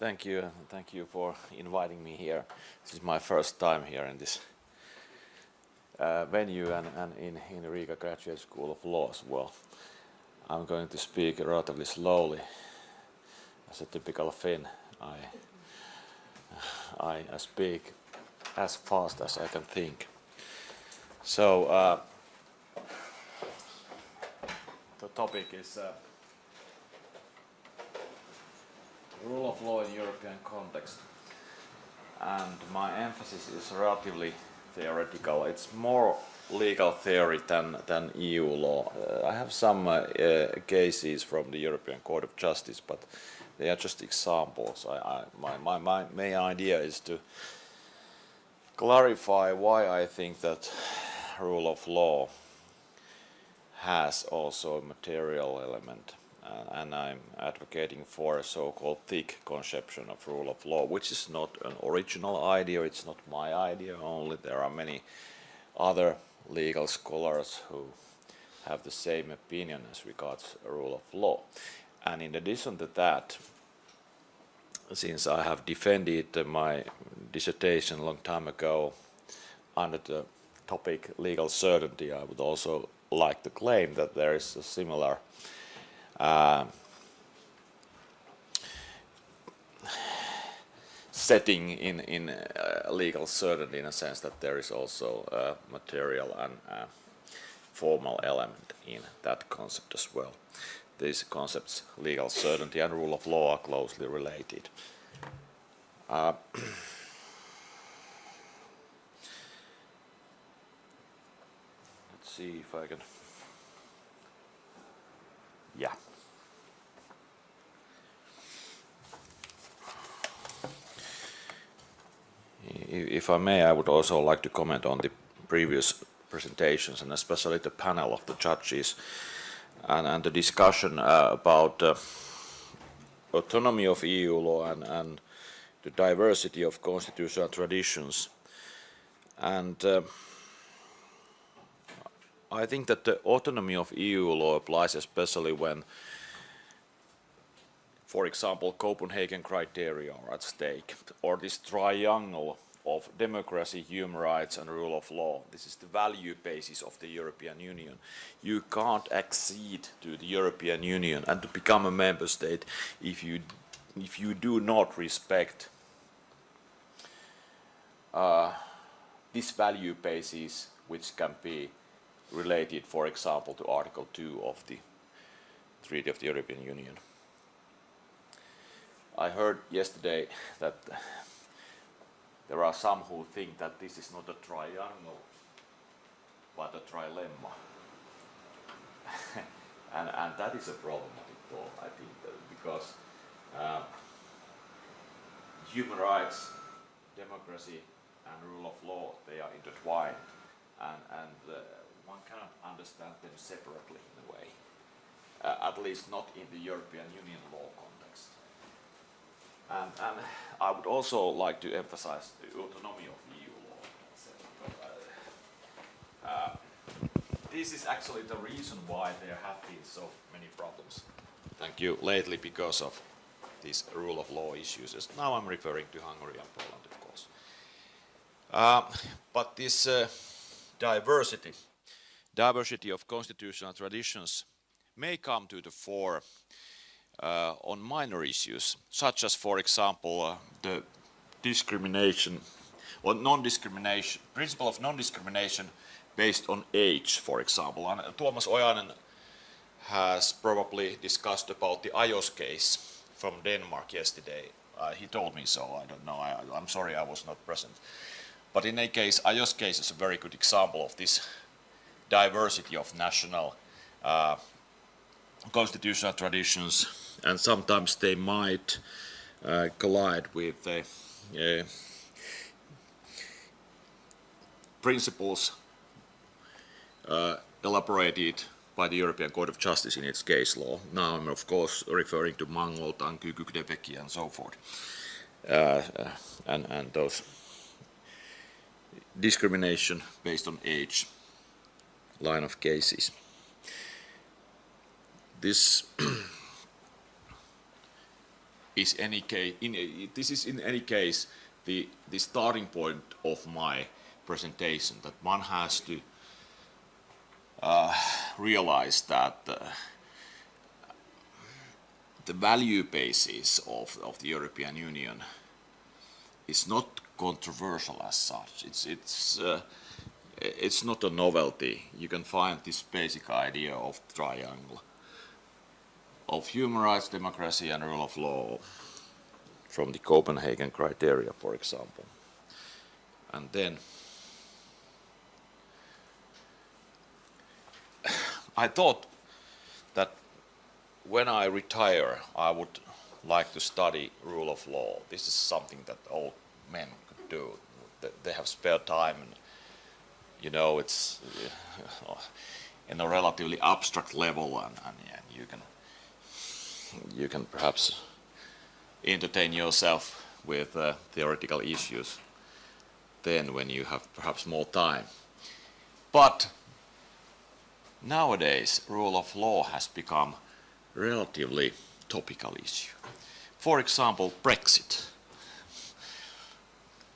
Thank you, thank you for inviting me here. This is my first time here in this uh, venue and, and in, in Riga Graduate School of Law as well. I'm going to speak relatively slowly. As a typical Finn, I, I, speak as fast as I can think. So, uh, the topic is uh, rule of law in European context. And my emphasis is relatively theoretical. It's more legal theory than, than EU law. Uh, I have some uh, uh, cases from the European Court of Justice, but they are just examples. I, I, my, my, my main idea is to clarify why I think that rule of law has also a material element Uh, and I'm advocating for a so-called thick conception of rule of law, which is not an original idea, it's not my idea only, there are many other legal scholars who have the same opinion as regards rule of law. And in addition to that, since I have defended my dissertation a long time ago under the topic legal certainty, I would also like to claim that there is a similar uh, setting in, in uh, legal certainty in a sense that there is also a material and a formal element in that concept as well. These concepts, legal certainty and rule of law, are closely related. Uh, let's see if I can... Yeah. If I may, I would also like to comment on the previous presentations and especially the panel of the judges and, and the discussion uh, about uh, autonomy of EU law and, and the diversity of constitutional traditions. And uh, I think that the autonomy of EU law applies especially when, for example, Copenhagen criteria are at stake, or this triangle of democracy, human rights and rule of law. This is the value basis of the European Union. You can't accede to the European Union and to become a member state if you, if you do not respect uh, this value basis which can be related, for example, to Article 2 of the Treaty of the European Union. I heard yesterday that there are some who think that this is not a triangle, but a trilemma. and, and that is a problematic thought, I think, because uh, human rights, democracy, and rule of law, they are intertwined. And, and uh, one cannot understand them separately in a way, uh, at least not in the European Union law And, I would also like to emphasize the autonomy of EU law. Uh, this is actually the reason why there have been so many problems. Thank you. Lately because of these rule of law issues. Now I'm referring to Hungary and Poland, of course. Uh, but this uh, diversity, diversity of constitutional traditions may come to the fore on minor issues, such as, for example, uh, the discrimination or non-discrimination, principle of non-discrimination based on age, for example. And uh, Tuomas Ojanen has probably discussed about the Ajos case from Denmark yesterday. Uh, he told me so, I don't know, I, am sorry I was not present. But in any case, Ajos case is a very good example of this diversity of national uh, constitutional traditions and sometimes they might uh, collide with uh, uh, principles uh, elaborated by the European Court of Justice in its case law. Now I'm of course referring to Mangold, Tanky, Kücükdeveci and so forth. Uh, uh, and, and those discrimination based on age line of cases. This is any case, in, this is in any case the, the starting point of my presentation, that one has to uh, realize that uh, the value basis of, of the European Union is not controversial as such. It's, it's, uh, it's not a novelty. You can find this basic idea of triangle of human rights, democracy and rule of law from the Copenhagen criteria, for example. And then I thought that when I retire, I would like to study rule of law. This is something that old men could do. They have spare time and you know it's in a relatively abstract level and, and, and you can you can perhaps entertain yourself with uh, theoretical issues then when you have perhaps more time. But nowadays rule of law has become relatively topical issue. For example, Brexit.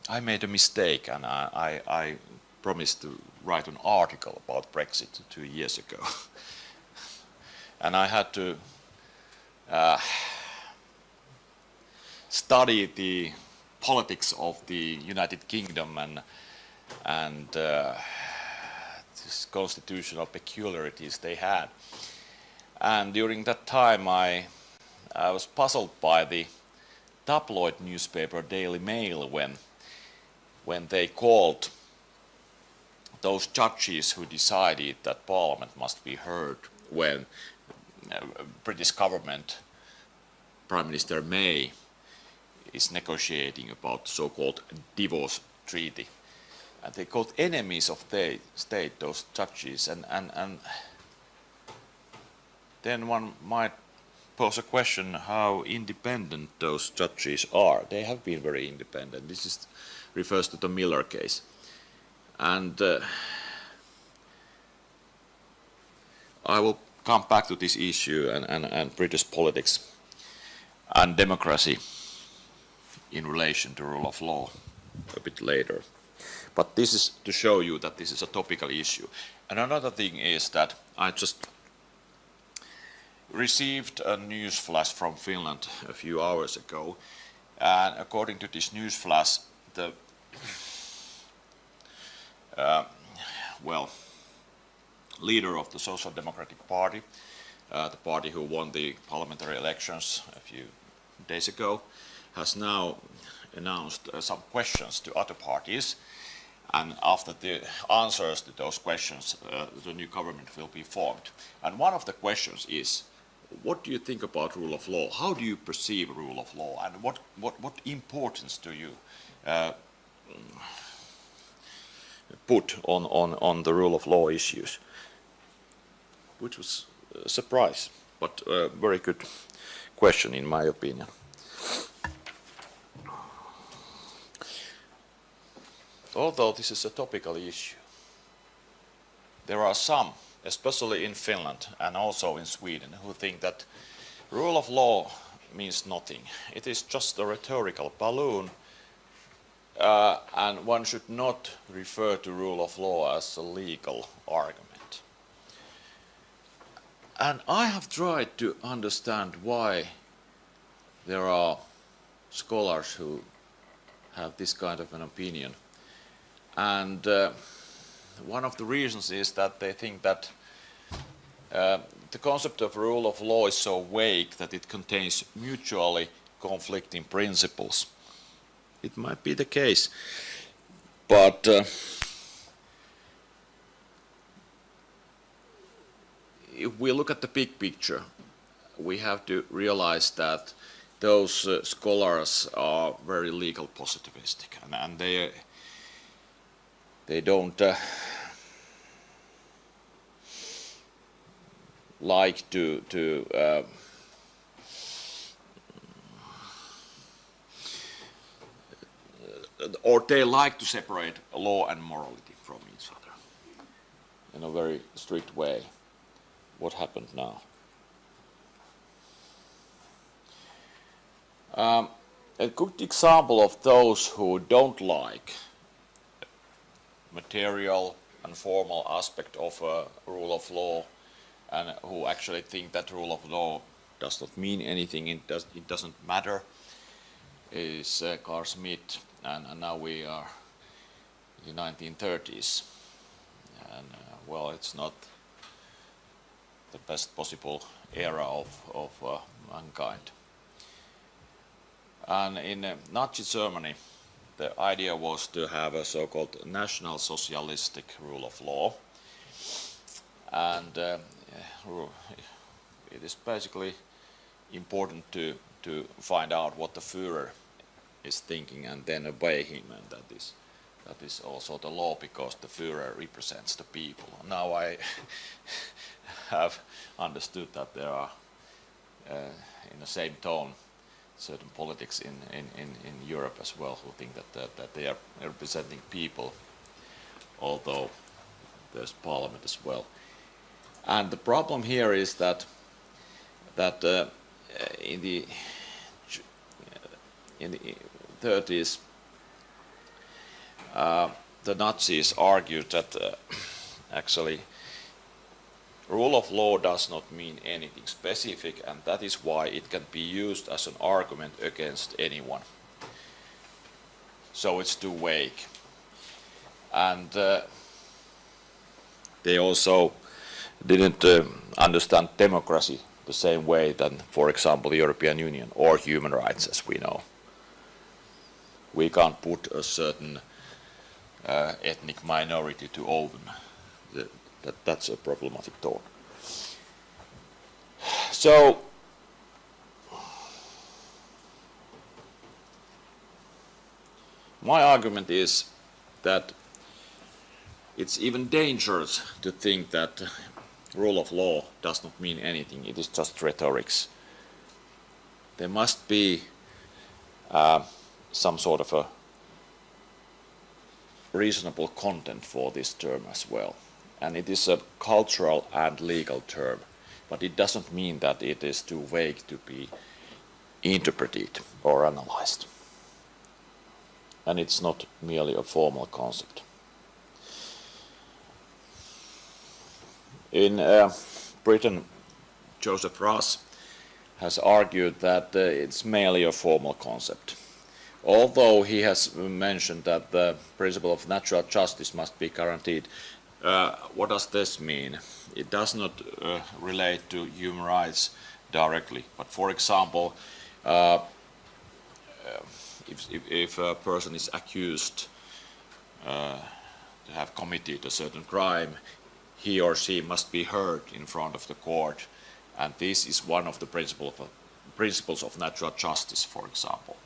I made a mistake and I, I, I promised to write an article about Brexit two years ago. and I had to uh, study the politics of the United Kingdom and, and uh, constitutional peculiarities they had. And during that time I, I was puzzled by the tabloid newspaper Daily Mail when, when they called those judges who decided that parliament must be heard when British government, Prime Minister May, is negotiating about so-called divorce treaty. And they called enemies of the state, those judges, and, and, and then one might pose a question how independent those judges are. They have been very independent. This is, refers to the Miller case. And uh, I will come back to this issue and, and, and British politics and democracy in relation to rule of law a bit later. But this is to show you that this is a topical issue. And another thing is that I just received a news flash from Finland a few hours ago. And according to this news flash, the uh, well, leader of the Social Democratic Party, uh, the party who won the parliamentary elections a few days ago, has now announced uh, some questions to other parties. And after the answers to those questions, uh, the new government will be formed. And one of the questions is, what do you think about rule of law? How do you perceive rule of law? And what, what, what importance do you uh, put on, on, on the rule of law issues? Which was a surprise, but a very good question in my opinion. Although this is a topical issue, there are some, especially in Finland and also in Sweden, who think that rule of law means nothing. It is just a rhetorical balloon uh, and one should not refer to rule of law as a legal argument. And I have tried to understand why there are scholars who have this kind of an opinion. And uh, one of the reasons is that they think that uh, the concept of rule of law is so vague that it contains mutually conflicting principles it might be the case. But uh, if we look at the big picture, we have to realize that those uh, scholars are very legal positivistic and, and they they don't uh, like to to uh, or they like to separate law and morality from each other in a very strict way. What happened now? Um, a good example of those who don't like material and formal aspect of a rule of law and who actually think that rule of law does not mean anything, it, does, it doesn't matter, is uh, Carl and, and, now we are in the 1930s. And uh, well, it's not the best possible era of, of uh, mankind. And in uh, Nazi Germany, the idea was to have a so-called national socialistic rule of law. And uh, it is basically important to, to find out what the Führer is thinking and then obey him and that is that is also the law because the Führer represents the people. Now I have understood that there are uh, in the same tone certain politics in, in, in, in Europe as well who think that, that, that they are representing people although there's parliament as well. And the problem here is that that uh, in the in the 30s uh, the Nazis argued that uh, actually rule of law does not mean anything specific and that is why it can be used as an argument against anyone. So it's too vague. And uh, they also didn't uh, understand democracy the same way than, for example, the European Union or human rights as we know. We can't put a certain uh, ethnic minority to own. The, that, that's a problematic thought. So, my argument is that it's even dangerous to think that rule of law does not mean anything, it is just rhetorics. There must be uh, some sort of a reasonable content for this term as well. And it is a cultural and legal term, but it doesn't mean that it is too vague to be interpreted or analyzed. And it's not merely a formal concept. In uh, Britain, Joseph Raz has argued that uh, it's merely a formal concept. Although he has mentioned that the principle of natural justice must be guaranteed, uh, what does this mean? It does not uh, relate to human rights directly, but for example, uh, if, if, if, a person is accused uh, to have committed a certain crime, he or she must be heard in front of the court. And this is one of the principle of, principles of natural justice, for example.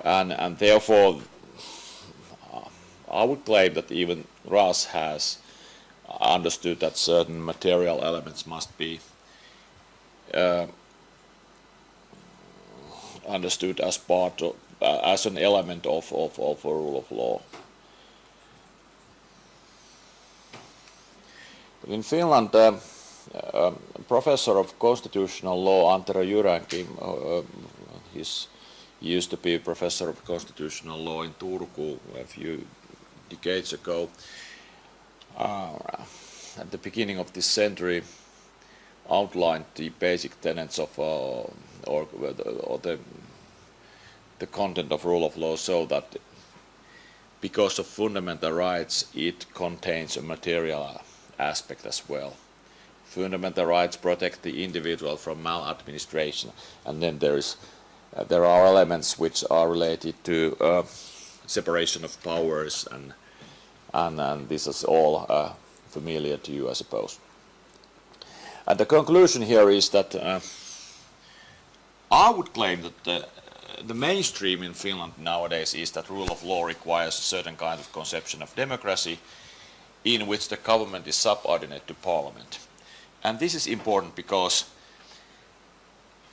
And, and therefore, uh, I would claim that even Raz has understood that certain material elements must be uh, understood as part of, uh, as an element of, of, of a rule of law. In Finland, uh, uh, professor of constitutional law Antero Jyränki, uh, he's, he used to be a professor of constitutional law in Turku a few decades ago. Uh, at the beginning of this century, outlined the basic tenets of uh, or, or the the content of rule of law so that because of fundamental rights it contains a material aspect as well. Fundamental rights protect the individual from maladministration, and then there is uh, there are elements which are related to uh, separation of powers, and and, and this is all uh, familiar to you, I suppose. And the conclusion here is that uh, I would claim that the, the mainstream in Finland nowadays is that rule of law requires a certain kind of conception of democracy, in which the government is subordinate to parliament. And this is important because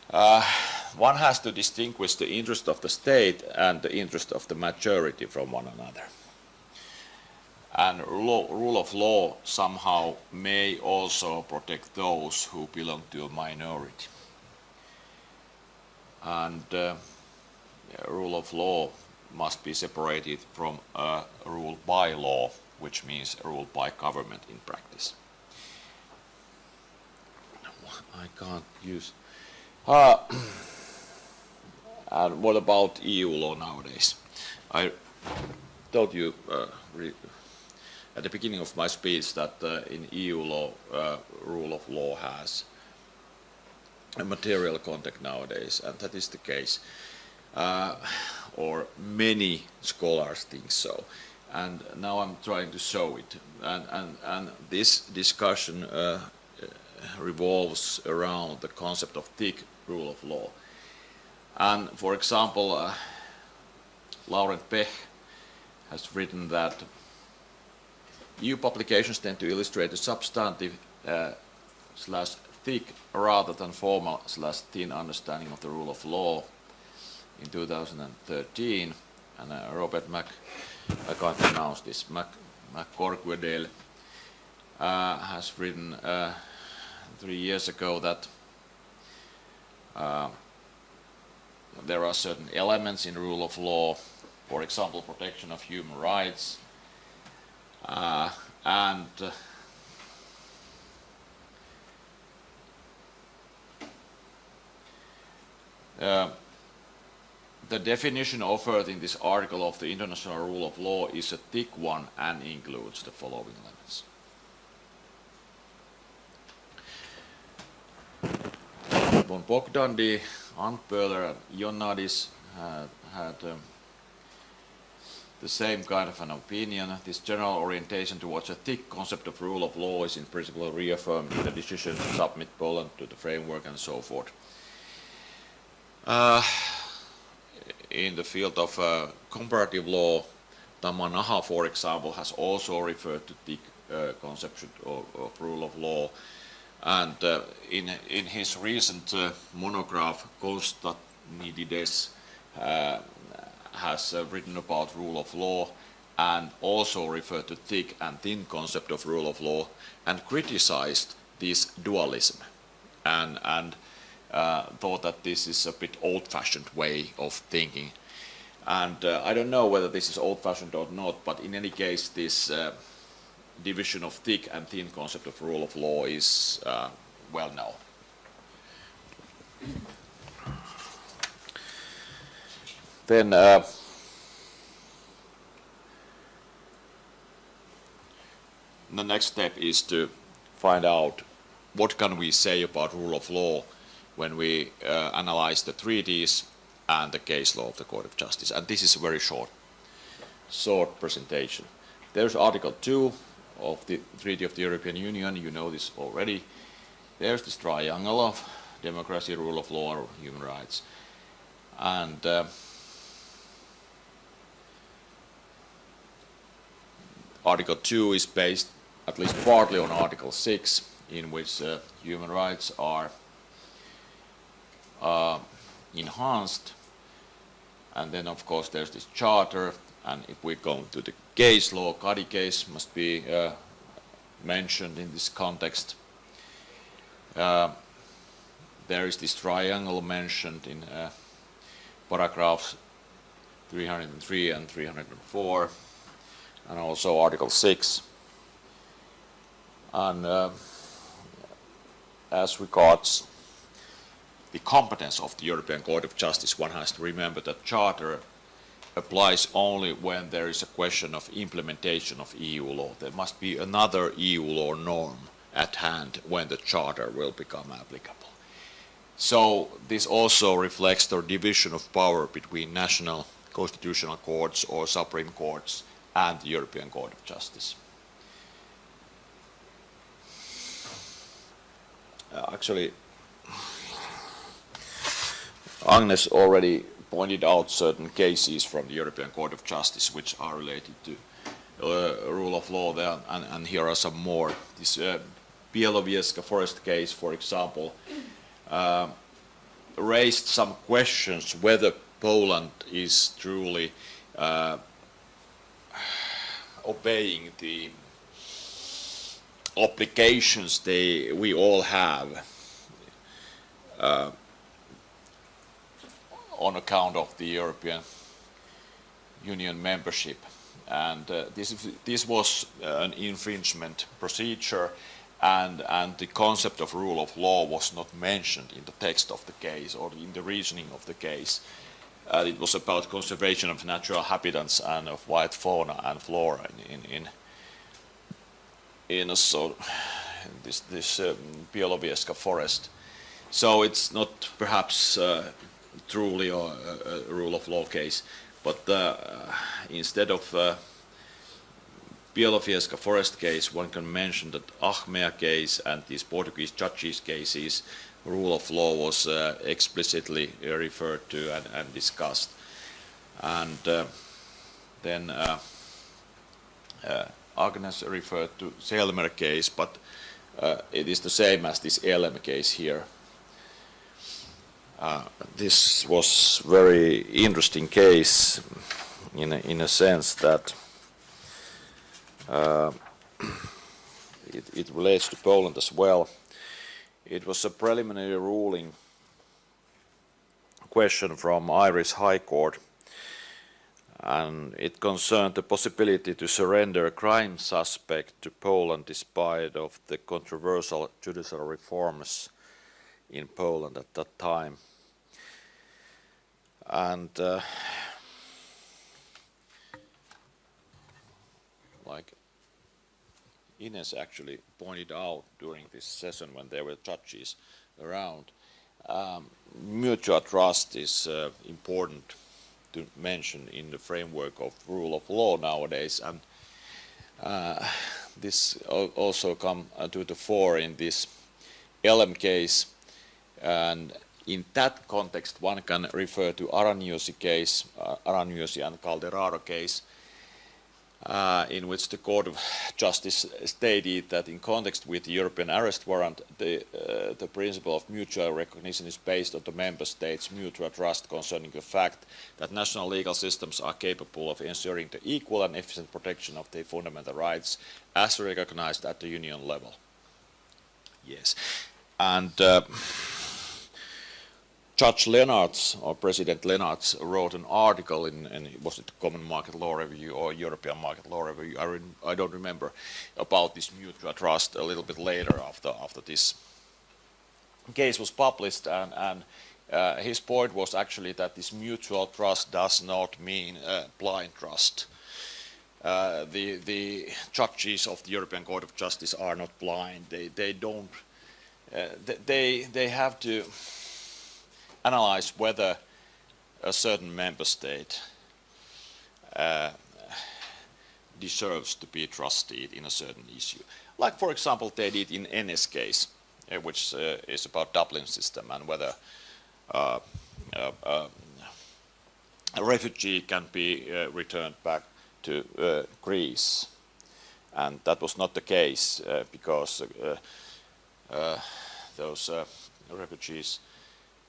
uh, one has to distinguish the interest of the state and the interest of the majority from one another. And rule of law somehow may also protect those who belong to a minority. And uh, rule of law must be separated from uh, rule by law, which means rule by government in practice. I can't use. Uh, and what about EU law nowadays? I told you uh, at the beginning of my speech that uh, in EU law, uh, rule of law has a material content nowadays, and that is the case. Uh, or many scholars think so. And now I'm trying to show it. And, and, and this discussion uh, revolves around the concept of thick rule of law. And for example, uh, Laurent Pech has written that EU publications tend to illustrate a substantive uh, slash thick rather than formal slash thin understanding of the rule of law in 2013. And uh, Robert Mac, I can't pronounce this, Mac, McCorquodale uh, has written uh, three years ago that uh, there are certain elements in the rule of law, for example, protection of human rights, uh, and uh, the definition offered in this article of the international rule of law is a thick one and includes the following elements. Von Bogdandy, and Ioannidis had, had um, the same kind of an opinion. This general orientation towards a thick concept of rule of law is in principle reaffirmed in the decision to submit Poland to the framework and so forth. Uh, in the field of uh, comparative law, Tamanaha, for example, has also referred to the uh, concept of, of, rule of law. And uh, in, in his recent uh, monograph, Konstadinides uh, has uh, written about rule of law and also referred to thick and thin concept of rule of law and criticized this dualism and, and uh, thought that this is a bit old-fashioned way of thinking. And uh, I don't know whether this is old-fashioned or not, but in any case, this uh, division of thick and thin concept of rule of law is uh, well known. Then uh, the next step is to find out what can we say about rule of law when we uh, analyze the treaties and the case law of the Court of Justice. And this is a very short, short presentation. There's Article 2 of the Treaty of the European Union, you know this already. There's this triangle of democracy, rule of law, human rights. And uh, Article 2 is based at least partly on Article 6, in which uh, human rights are uh, enhanced. And then, of course, there's this charter. And if we go to the case law, Kadi case must be uh, mentioned in this context. Uh, there is this triangle mentioned in uh, paragraphs 303 and 304, and also Article 6. And uh, as regards the competence of the European Court of Justice, one has to remember that Charter applies only when there is a question of implementation of EU law. There must be another EU law norm at hand when the Charter will become applicable. So this also reflects the division of power between national constitutional courts or supreme courts and the European Court of Justice. Uh, actually, Agnes already pointed out certain cases from the European Court of Justice which are related to uh, rule of law there, and, and, here are some more. This uh, Białowieża forest case, for example, uh, raised some questions whether Poland is truly uh, obeying the obligations they, we all have uh, on account of the European Union membership. And uh, this, this was an infringement procedure and, and the concept of rule of law was not mentioned in the text of the case or in the reasoning of the case. Uh, it was about conservation of natural habitats and of wild fauna and flora in, in, in, in this, this um, forest. So it's not perhaps uh, truly a, a, rule of law case, but uh, instead of uh, Białowieża forest case, one can mention that Achmea case and these Portuguese judges cases, rule of law was uh, explicitly referred to and, and discussed. And uh, then uh, uh Agnes referred to Celmer case, but uh, it is the same as this LM case here. This was very interesting case in a, in a sense that it, it, relates to Poland as well. It was a preliminary ruling question from Irish High Court and it concerned the possibility to surrender a crime suspect to Poland despite of the controversial judicial reforms in Poland at that time. And uh, like Ines actually pointed out during this session when there were judges around, um, mutual trust is uh, important to mention in the framework of rule of law nowadays. And uh, this also come uh, to the fore in this LM case. And in that context, one can refer to Aranyosi case, uh, and Căldăraru case, uh, in which the Court of Justice stated that in context with the European arrest warrant, the, uh, the principle of mutual recognition is based on the member states' mutual trust concerning the fact that national legal systems are capable of ensuring the equal and efficient protection of their fundamental rights as recognized at the union level. Yes. And uh, Judge Lenaerts or President Lenaerts wrote an article in, in was it Common Market Law Review or European Market Law Review? I, I don't remember about this mutual trust a little bit later after after this case was published, and, and uh, his point was actually that this mutual trust does not mean uh, blind trust. Uh, the the judges of the European Court of Justice are not blind. They they don't. Uh, they they have to analyze whether a certain member state uh, deserves to be trusted in a certain issue. Like, for example, they did in N.S. case, uh, which uh, is about Dublin system and whether uh, uh, uh, a refugee can be returned back to Greece. And that was not the case because those refugees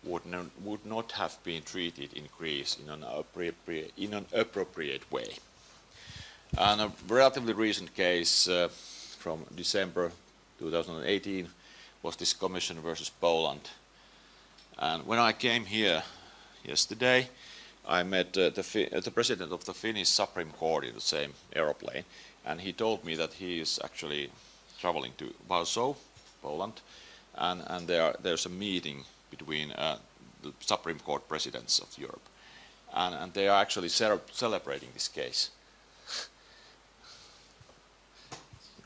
would, not, would not have been treated in Greece in an appropriate, in an appropriate way. And a relatively recent case uh, from December 2018 was this Commission versus Poland. And when I came here yesterday, I met uh, the, uh, the, president of the Finnish Supreme Court in the same aeroplane, and he told me that he is actually traveling to Warsaw, Poland, and, and there, there's a meeting between uh, the Supreme Court presidents of Europe. And, and they are actually celebrating this case.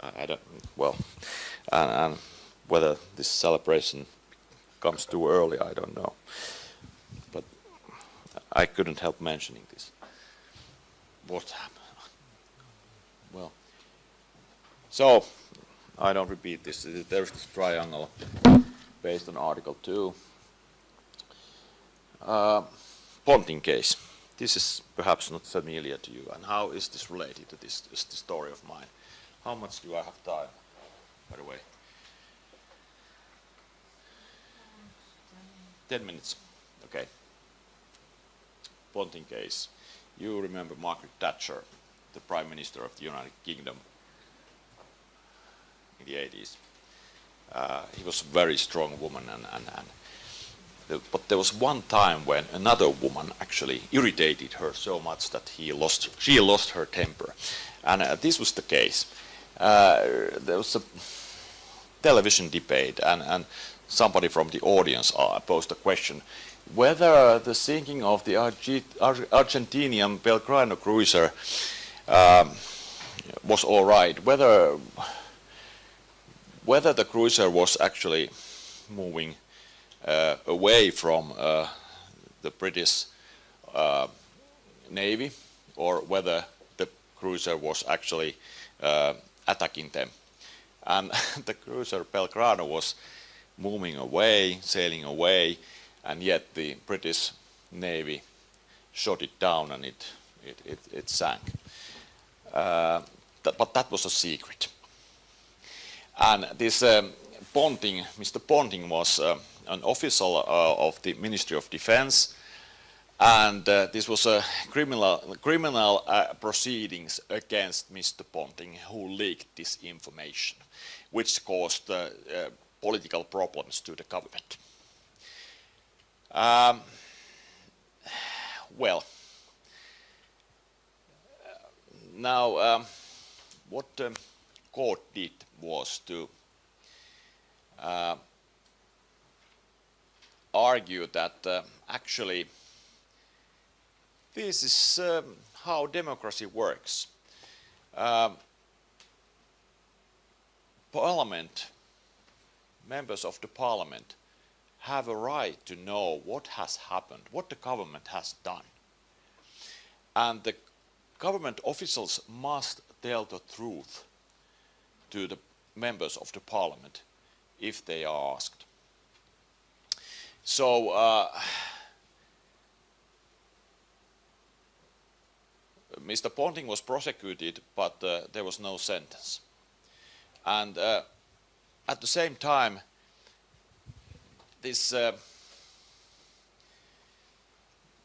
I don't, well, and, and, whether this celebration comes too early, I don't know. But I couldn't help mentioning this. What happened? Well, so I don't repeat this. There's this triangle based on Article 2. Uh, Ponting case. This is perhaps not familiar to you. And how is this related to this, this, story of mine? How much do I have time, by the way? Ten minutes. Okay. Ponting case. You remember Margaret Thatcher, the Prime Minister of the United Kingdom in the 80s. Uh, he was a very strong woman and, and, and but there was one time when another woman actually irritated her so much that he lost, she lost her temper. And uh, this was the case. Uh, there was a television debate and, and somebody from the audience uh, posed a question whether the sinking of the Arge Ar Argentinian Belgrano cruiser um, was all right, whether whether the cruiser was actually moving away from uh, the British uh, Navy or whether the cruiser was actually uh, attacking them. And the cruiser Belgrano was moving away, sailing away, and yet the British Navy shot it down and it, it, it, it sank. Uh, that, but that was a secret. And this um, Ponting, Mr. Ponting was uh, an official uh, of the Ministry of Defense and uh, this was a criminal, criminal uh, proceedings against Mr. Ponting who leaked this information which caused uh, political problems to the government. Um, well, now um, what the court did was to uh, argue that uh, actually this is um, how democracy works. Um, parliament, members of the parliament have a right to know what has happened, what the government has done. And the government officials must tell the truth to the members of the parliament if they are asked. So uh, Mr. Ponting was prosecuted, but uh, there was no sentence. And uh, at the same time, this uh,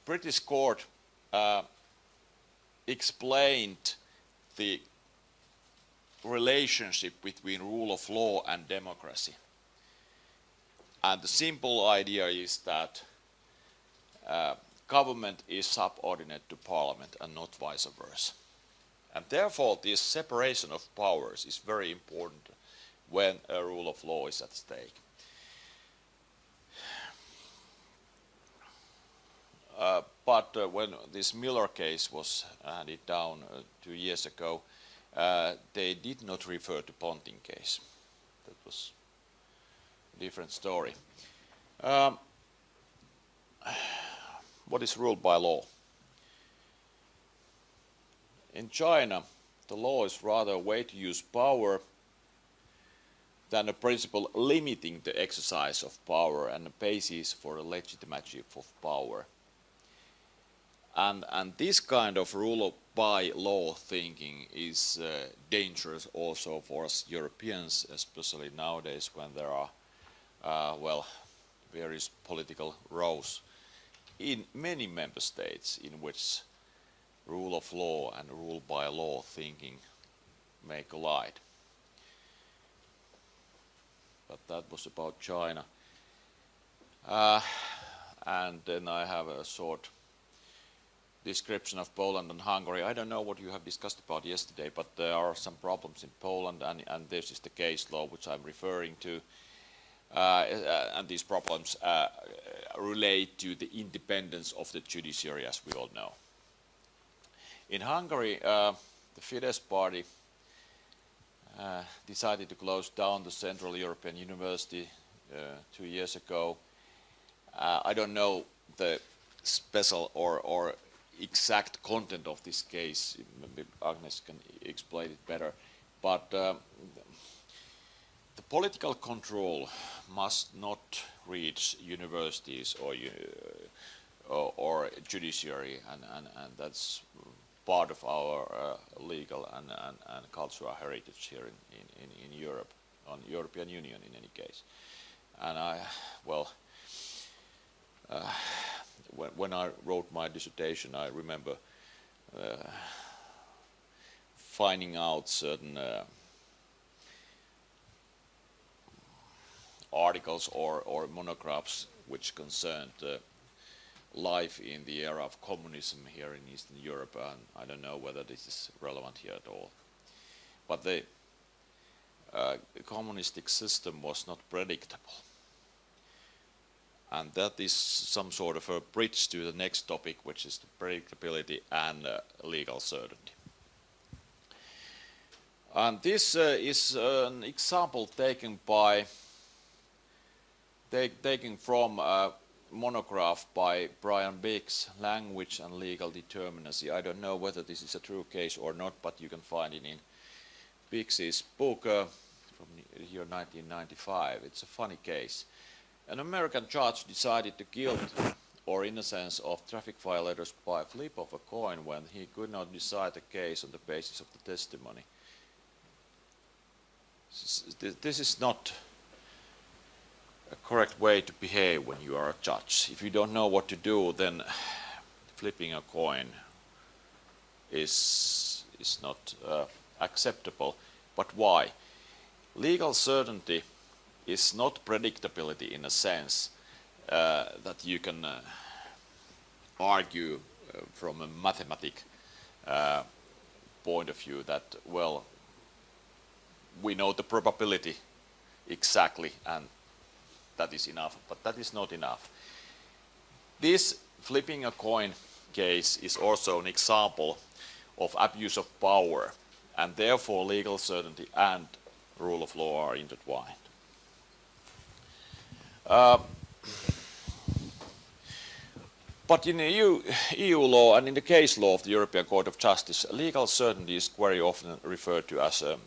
British court uh, explained the relationship between rule of law and democracy. And the simple idea is that uh, government is subordinate to parliament and not vice versa. And therefore this separation of powers is very important when a rule of law is at stake. Uh, but uh, when this Miller case was handed down uh, two years ago, uh, they did not refer to Ponting case. That was different story. Um, what is ruled by law? In China, the law is rather a way to use power than a principle limiting the exercise of power and a basis for the legitimacy of power. And, and this kind of rule of by law thinking is uh, dangerous also for us Europeans, especially nowadays when there are, well, various political rows in many member states in which rule of law and rule by law thinking may collide. But that was about China. Uh, and then I have a short description of Poland and Hungary. I don't know what you have discussed about yesterday, but there are some problems in Poland, and, and this is the case law which I'm referring to. Uh, and these problems uh, relate to the independence of the judiciary, as we all know. In Hungary, uh, the Fidesz party decided to close down the Central European University two years ago. I don't know the special or, or exact content of this case, maybe Agnes can explain it better, but um, the political control must not reach universities or, uh, or, or, judiciary, and, and, and that's part of our uh, legal and, and, and, cultural heritage here in, in, in Europe, on European Union in any case. And I, well, uh, when, when I wrote my dissertation, I remember uh, finding out certain articles or, or monographs which concerned uh, life in the era of communism here in Eastern Europe, and I don't know whether this is relevant here at all. But the uh, communistic system was not predictable. And that is some sort of a bridge to the next topic, which is the predictability and uh, legal certainty. And this uh, is an example taken by taken from a monograph by Brian Bix, Language and Legal Determinacy. I don't know whether this is a true case or not, but you can find it in Bix's book uh, from the year 1995. It's a funny case. An American judge decided the guilt or innocence of traffic violators by a flip of a coin when he could not decide the case on the basis of the testimony. This is not correct way to behave when you are a judge. If you don't know what to do, then flipping a coin is, is not uh, acceptable. But why? Legal certainty is not predictability in a sense uh, that you can uh, argue uh, from a mathematic uh, point of view that, well, we know the probability exactly and that is enough, but that is not enough. This flipping a coin case is also an example of abuse of power and therefore legal certainty and rule of law are intertwined. Uh, but in EU, EU, law and in the case law of the European Court of Justice, legal certainty is very often referred to as a,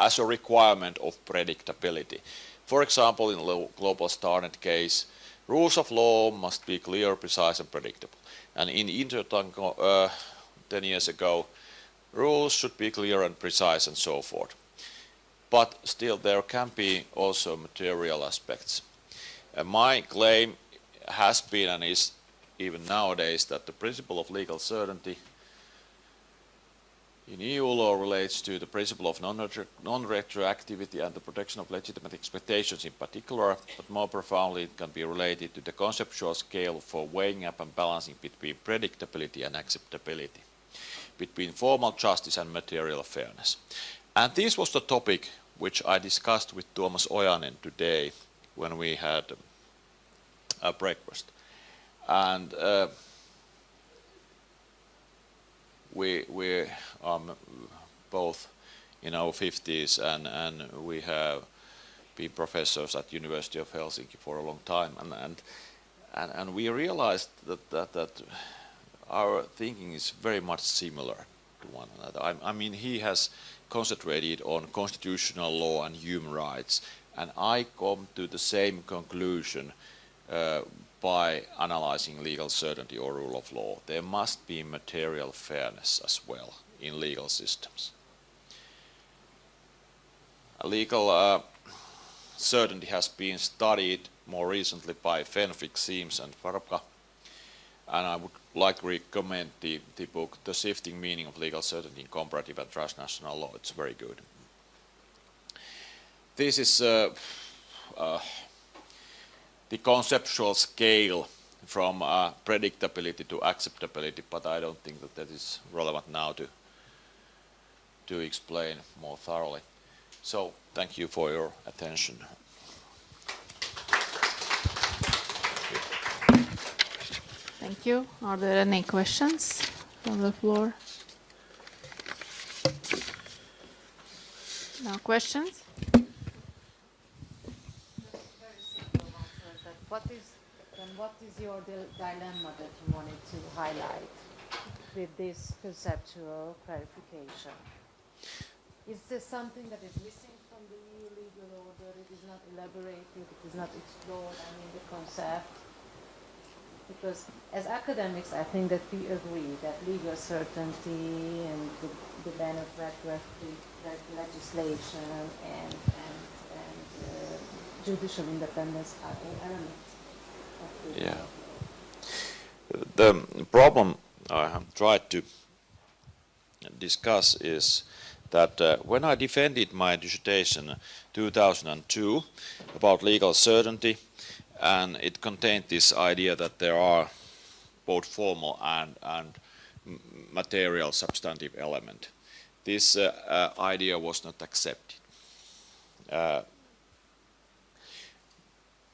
as a requirement of predictability. For example, in the global StarNet case, rules of law must be clear, precise and predictable. And in Intertanko uh, 10 years ago, rules should be clear and precise and so forth. But still there can be also material aspects. Uh, my claim has been and is even nowadays that the principle of legal certainty in EU law relates to the principle of non-retroactivity and the protection of legitimate expectations in particular, but more profoundly it can be related to the conceptual scale for weighing up and balancing between predictability and acceptability, between formal justice and material fairness. And this was the topic which I discussed with Tuomas Ojanen today when we had a breakfast. And uh, we are um, both in our 50s and we have been professors at University of Helsinki for a long time and we realized that, our thinking is very much similar to one another. I, mean he has concentrated on constitutional law and human rights and I come to the same conclusion by analyzing legal certainty or rule of law. There must be material fairness as well in legal systems. Legal uh, certainty has been studied more recently by Fenwick, Siems and Wrbka and I would like to recommend the, the book The Shifting Meaning of Legal Certainty in Comparative and Transnational Law. It's very good. This is uh, uh, the conceptual scale from uh, predictability to acceptability, but I don't think that that is relevant now to to explain more thoroughly. So thank you for your attention. Thank you. Are there any questions from the floor? No questions? What is, then what is your dilemma that you wanted to highlight with this conceptual clarification? Is there something that is missing from the EU legal order? It is not elaborated, it is not explored, I mean the concept? Because as academics, I think that we agree that legal certainty and the, the ban of retroactive legislation and, and, judicial independence are elements of the Yeah. The problem I have tried to discuss is that uh, when I defended my dissertation 2002 about legal certainty and it contained this idea that there are both formal and, and material substantive element. This uh, uh, idea was not accepted.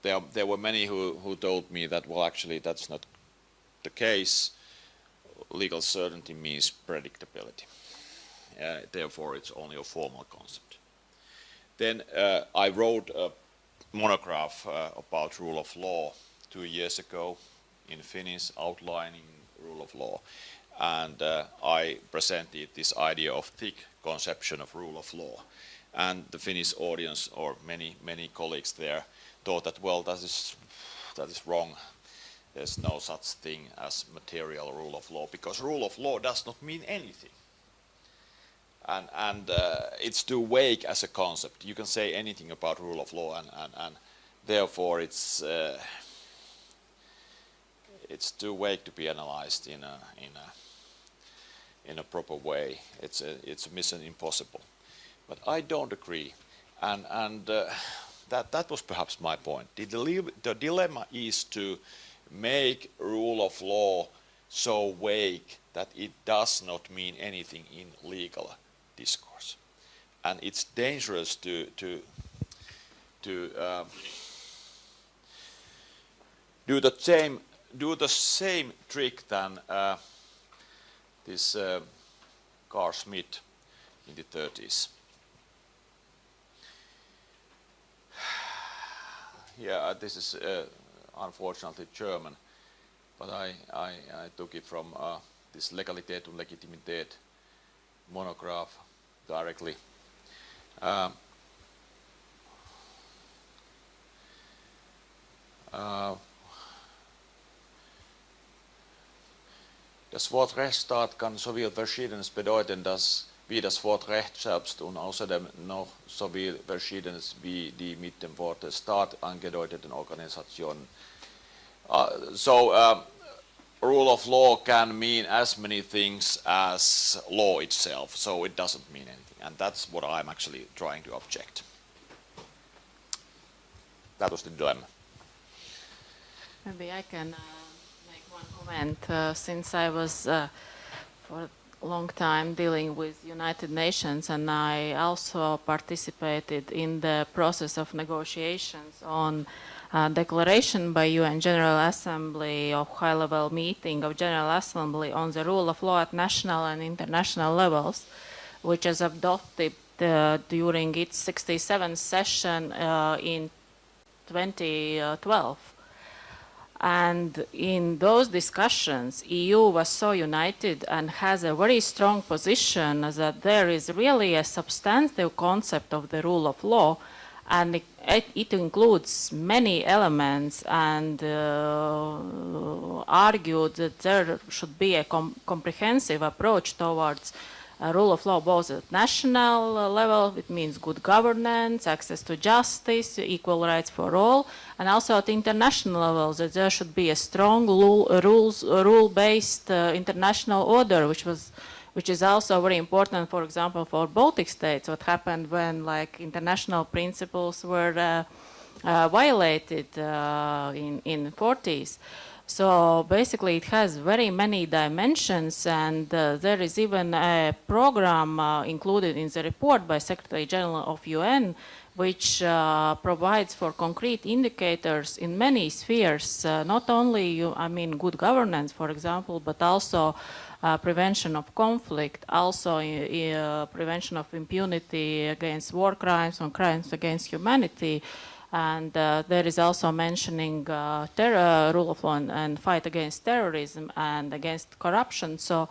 There, there were many who, who told me that, well, actually, that's not the case. Legal certainty means predictability. Uh, therefore, it's only a formal concept. Then uh, I wrote a monograph uh, about rule of law two years ago in Finnish, outlining rule of law. And uh, I presented this idea of thick conception of rule of law. And the Finnish audience, or many, many colleagues there, thought that, well, that is, that is wrong. There's no such thing as material rule of law, because rule of law does not mean anything and, and uh, it's too vague as a concept. You can say anything about rule of law, and, and, and therefore it's uh, it's too vague to be analyzed in a in a in a proper way. It's a it's a mission impossible. But I don't agree, and and uh, that that was perhaps my point. The, dile- the dilemma is to make rule of law so vague that it does not mean anything in legal discourse. And it's dangerous to, to, to um, do, the same, do the same trick than uh, this uh, Carl Schmitt in the 30s. Yeah, uh, this is uh, unfortunately German, but I, I, I took it from uh, this Legalität und Legitimität monograph directly. Um, uh, das Wort Rechtsstaat kann sowohl Verschiedenes bedeuten, dass wie das Wort Recht selbst und außerdem noch sowie Verschiedenes wie die mit dem Wort Staat angedeuteten Organisationen. Uh, so, uh, rule of law can mean as many things as law itself, so it doesn't mean anything. And that's what I'm actually trying to object. That was the dilemma. Maybe I can uh, make one comment. Uh, since I was uh, for long time dealing with United Nations, and I also participated in the process of negotiations on uh, declaration by UN General Assembly of high-level meeting of General Assembly on the rule of law at national and international levels, which is adopted uh, during its 67th session uh, in 2012. And in those discussions, EU was so united and has a very strong position that there is really a substantive concept of the rule of law, and it, it includes many elements and uh, argued that there should be a com comprehensive approach towards uh, rule of law both at national uh, level, it means good governance, access to justice, equal rights for all, and also at international level that there should be a strong rules, rule-based uh, international order, which was which is also very important, for example, for Baltic states, what happened when like international principles were uh, uh, violated uh, in, in 40s. So basically it has very many dimensions and uh, there is even a program uh, included in the report by Secretary General of UN which uh, provides for concrete indicators in many spheres, uh, not only, I mean, good governance, for example, but also uh, prevention of conflict, also uh, prevention of impunity against war crimes and crimes against humanity, and uh, there is also mentioning uh, terror, rule of law and, and, fight against terrorism and against corruption. So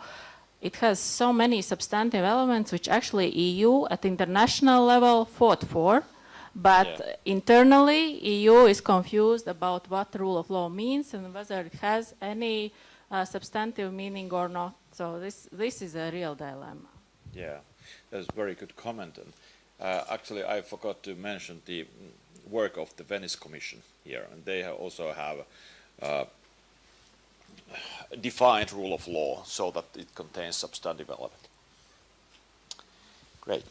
it has so many substantive elements which actually EU at international level fought for. But yeah. internally, EU is confused about what rule of law means and whether it has any uh, substantive meaning or not. So this, this is a real dilemma. Yeah, that's a very good comment. And uh, actually, I forgot to mention the work of the Venice Commission here, and they have also have uh, defined rule of law so that it contains substantive element. Great.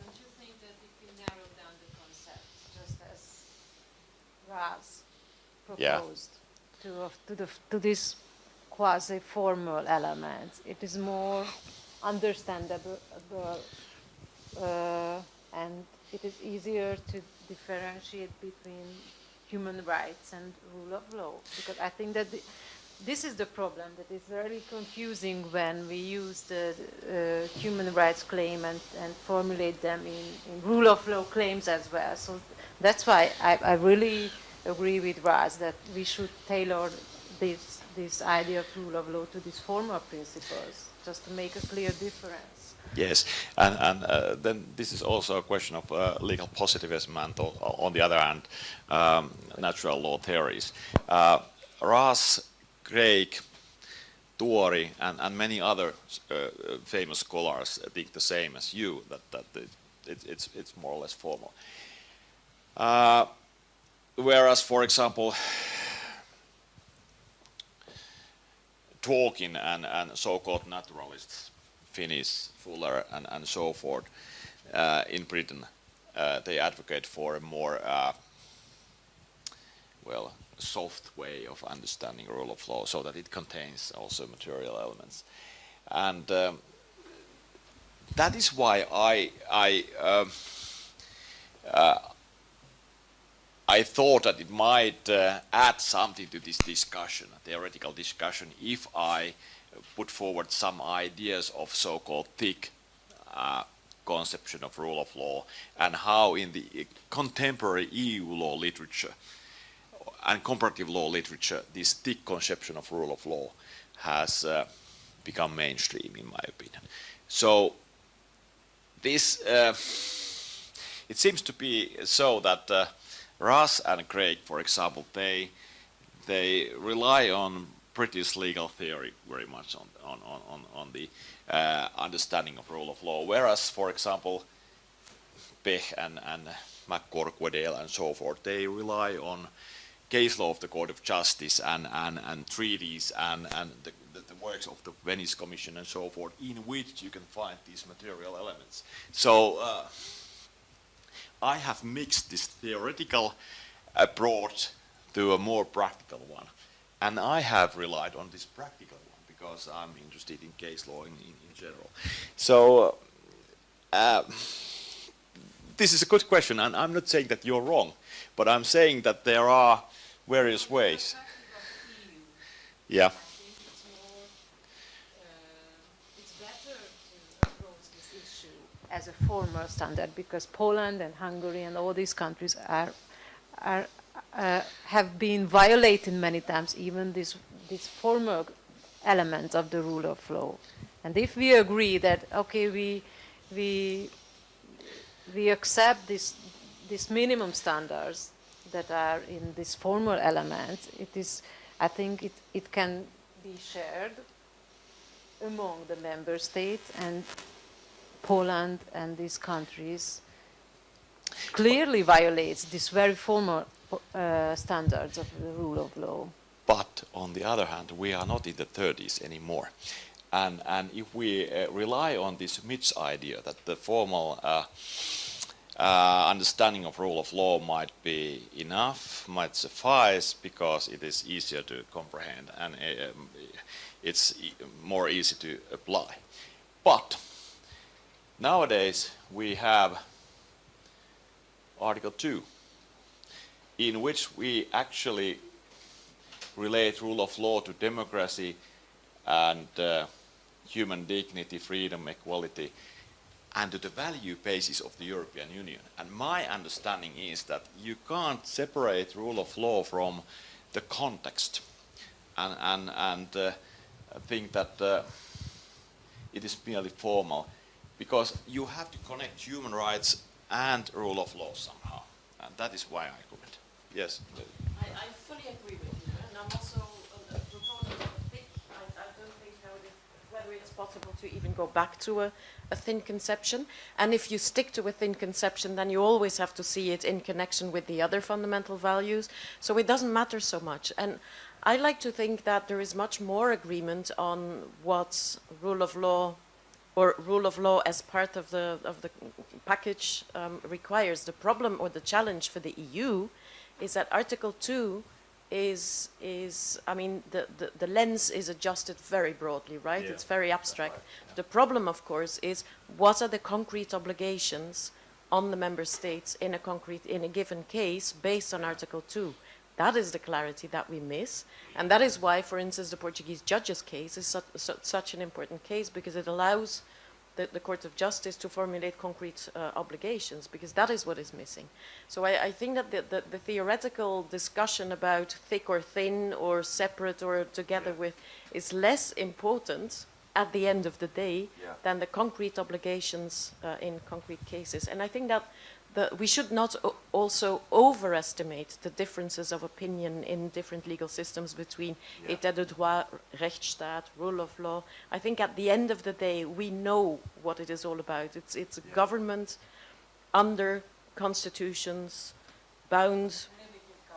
Don't you think that if we narrow down the concept, just as Raz Yeah. proposed to, of- to the, to this quasi-formal elements. It is more understandable, uh, and it is easier to differentiate between human rights and rule of law. Because I think that the, this is the problem that is very confusing when we use the uh, human rights claim and, and formulate them in, in rule of law claims as well. So that's why I, I really agree with Raz that we should tailor this, this idea of rule of law to these formal principles, just to make a clear difference. Yes, and, and uh, then this is also a question of uh, legal positivism and on the other hand, um, natural law theories. Uh, Raz, Craig, Tuori, and, and many other uh, famous scholars think the same as you, that, that it, it's, it's more or less formal. Uh, whereas, for example, Dworkin and, and so-called naturalists, Finnis, Fuller, and, and so forth, uh, in Britain, uh, they advocate for a more, uh, well, soft way of understanding rule of law, so that it contains also material elements, and um, that is why I I. Um, uh, I thought that it might uh, add something to this discussion, theoretical discussion, if I put forward some ideas of so-called thick uh, conception of rule of law and how in the contemporary EU law literature and comparative law literature this thick conception of rule of law has uh, become mainstream in my opinion. So this, uh, it seems to be so that uh, Raz and Craig, for example, they they rely on British legal theory very much on on on on, the uh, understanding of rule of law, whereas, for example, Pech and and McCorquodale and so forth, they rely on case law of the Court of Justice and and and treaties and and the, the, the works of the Venice Commission and so forth, in which you can find these material elements. So. Uh, I have mixed this theoretical approach to a more practical one. And I have relied on this practical one because I'm interested in case law in, in, in general. So uh, this is a good question, and I'm not saying that you're wrong, but I'm saying that there are various ways. Yeah. I think it's better to approach this issue as a formal standard because Poland and Hungary and all these countries are, are uh, have been violated many times, even this, this formal element of the rule of law. And if we agree that, okay, we, we, we accept this, these minimum standards that are in these formal elements, it is, I think it, it can be shared among the member states and Poland and these countries clearly violates this very formal uh, standards of the rule of law. But on the other hand, we are not in the 30s anymore. And, and if we uh, rely on this Mitch idea that the formal uh, understanding of rule of law might be enough, might suffice because it is easier to comprehend and it's more easy to apply. But Nowadays, we have Article 2, in which we actually relate rule of law to democracy and uh, human dignity, freedom, equality, and to the value basis of the European Union. And my understanding is that you can't separate rule of law from the context and, and, and uh, think that uh, it is merely formal because you have to connect human rights and rule of law somehow. And that is why I comment. Yes. I, I fully agree with you, and I'm also a proponent of a I, I don't think how it whether it is possible to even go back to a, a thin conception. And if you stick to a thin conception, then you always have to see it in connection with the other fundamental values. So it doesn't matter so much. And I like to think that there is much more agreement on what rule of law or rule of law as part of the, of the package um, requires. The problem or the challenge for the EU is that Article 2 is, is I mean, the, the, the lens is adjusted very broadly, right? Yeah, It's very abstract. right, yeah. The problem, of course, is what are the concrete obligations on the member states in a concrete, in a given case based on Article 2? That is the clarity that we miss. And that is why, for instance, the Portuguese judge's case is such, su- such an important case because it allows the, the Court of Justice to formulate concrete uh, obligations because that is what is missing. So I, I think that the, the, the theoretical discussion about thick or thin or separate or together Yeah. with is less important at the end of the day Yeah. than the concrete obligations uh, in concrete cases. And I think that the, we should not also overestimate the differences of opinion in different legal systems between Yeah. état de droit, rechtsstaat, rule of law. I think at the end of the day, we know what it is all about. It's, it's a Yeah. government under constitutions, bound,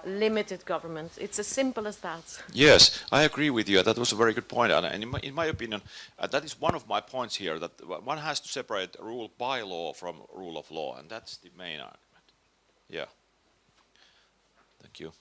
limited government. It's as simple as that. Yes, I agree with you. That was a very good point. And and in my, in my opinion, uh, that is one of my points here, that one has to separate rule by law from rule of law, and that's the main argument. Yeah. Thank you.